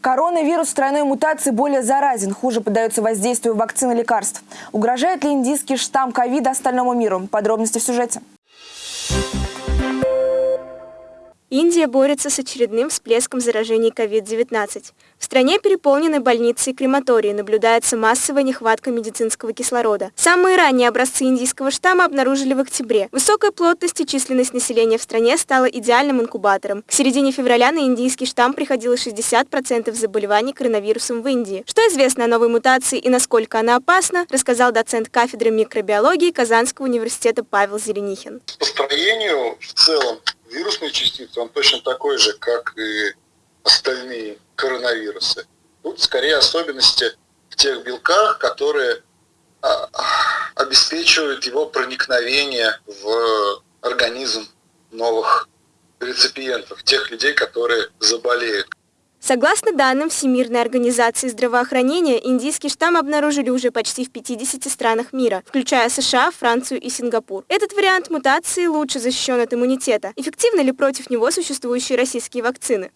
Коронавирус тройной мутации более заразен, хуже поддается воздействию вакцин и лекарств. Угрожает ли индийский штамм ковида остальному миру? Подробности в сюжете. Индия борется с очередным всплеском заражений COVID-19. В стране переполнены больницы и крематории, наблюдается массовая нехватка медицинского кислорода. Самые ранние образцы индийского штамма обнаружили в октябре. Высокая плотность и численность населения в стране стала идеальным инкубатором. К середине февраля на индийский штамм приходило 60% заболеваний коронавирусом в Индии. Что известно о новой мутации и насколько она опасна, рассказал доцент кафедры микробиологии Казанского университета Павел Зеленихин. По строению в целом вирусные частицы, он точно такой же, как и остальные коронавирусы. Тут скорее особенности в тех белках, которые а, обеспечивают его проникновение в организм новых реципиентов, тех людей, которые заболеют. Согласно данным Всемирной организации здравоохранения, индийский штамм обнаружили уже почти в 50 странах мира, включая США, Францию и Сингапур. Этот вариант мутации лучше защищен от иммунитета. Эффективны ли против него существующие российские вакцины?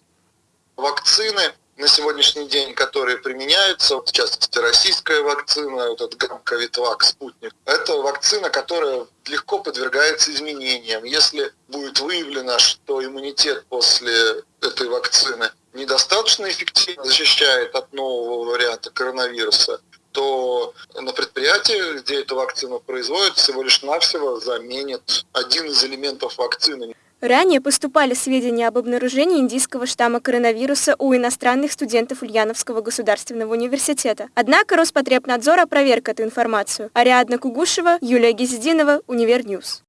Вакцины на сегодняшний день, которые применяются, в частности российская вакцина, вот этот Ковидвак, спутник, это вакцина, которая легко подвергается изменениям. Если будет выявлено, что иммунитет после этой вакцины недостаточно эффективно защищает от нового варианта коронавируса, то на предприятии, где эту вакцину производят, всего лишь навсего заменят один из элементов вакцины. Ранее поступали сведения об обнаружении индийского штамма коронавируса у иностранных студентов Ульяновского государственного университета. Однако Роспотребнадзор опроверг эту информацию. Ариадна Кугушева, Юлия Гизединова, UniverNews.